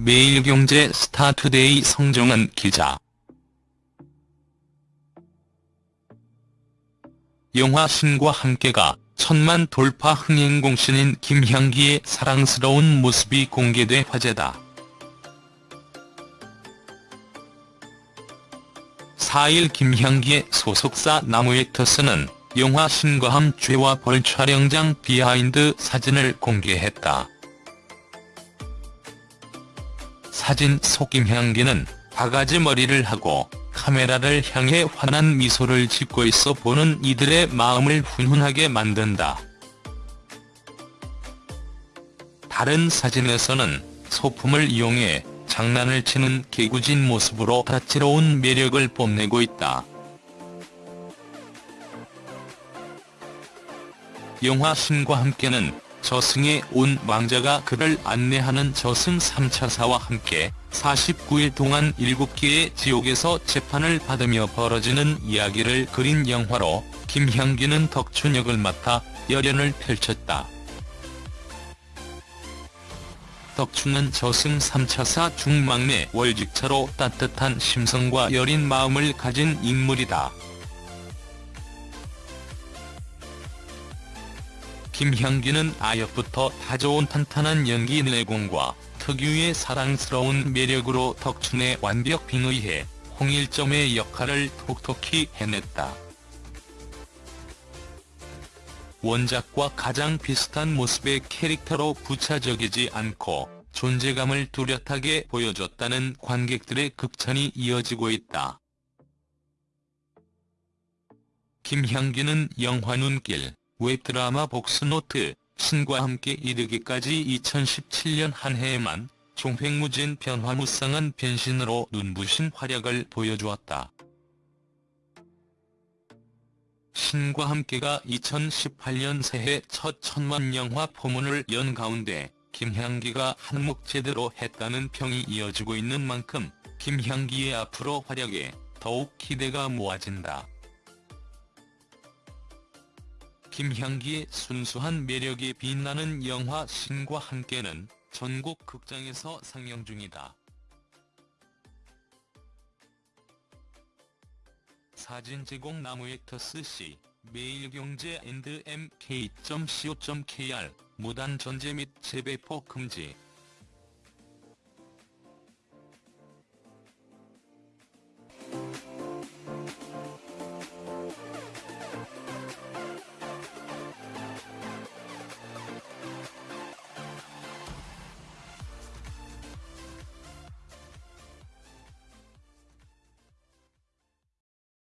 매일경제 스타투데이 성정은 기자 영화 신과 함께가 천만 돌파 흥행공신인 김향기의 사랑스러운 모습이 공개돼 화제다. 4일 김향기의 소속사 나무액터스는 영화 신과함께 죄와 벌 촬영장 behind 사진을 공개했다. 사진 속 김향기는 바가지 머리를 하고 카메라를 향해 환한 미소를 짓고 있어 보는 이들의 마음을 훈훈하게 만든다. 다른 사진에서는 소품을 이용해 장난을 치는 개구진 모습으로 다채로운 매력을 뽐내고 있다. 영화 신과 함께는 저승에 온 왕자가 그를 안내하는 저승 3차사와 함께 49일 동안 7개의 지옥에서 재판을 받으며 벌어지는 이야기를 그린 영화로 김향기는 덕춘 역을 맡아 열연을 펼쳤다. 덕춘은 저승 3차사 중막내 월직차로 따뜻한 심성과 여린 마음을 가진 인물이다. 김향기는 아역부터 다좋은 탄탄한 연기 내공과 특유의 사랑스러운 매력으로 덕춘의 완벽 빙의해 홍일점의 역할을 톡톡히 해냈다. 원작과 가장 비슷한 모습의 캐릭터로 부차적이지 않고 존재감을 뚜렷하게 보여줬다는 관객들의 극찬이 이어지고 있다. 김향기는 영화 눈길, 웹드라마 복스노트, 신과 함께 이르기까지 2017년 한 해에만 종횡무진 변화무쌍한 변신으로 눈부신 활약을 보여주었다. 신과 함께가 2018년 새해 첫 천만 영화 포문을 연 가운데 김향기가 한몫 제대로 했다는 평이 이어지고 있는 만큼 김향기의 앞으로 활약에 더욱 기대가 모아진다. 김향기의 순수한 매력이 빛나는 영화 신과 함께는 전국 극장에서 상영 중이다. 사진 제공 나무액터스 C, 매일경제 앤드 mk.co.kr, 무단 전제 및 재배포 금지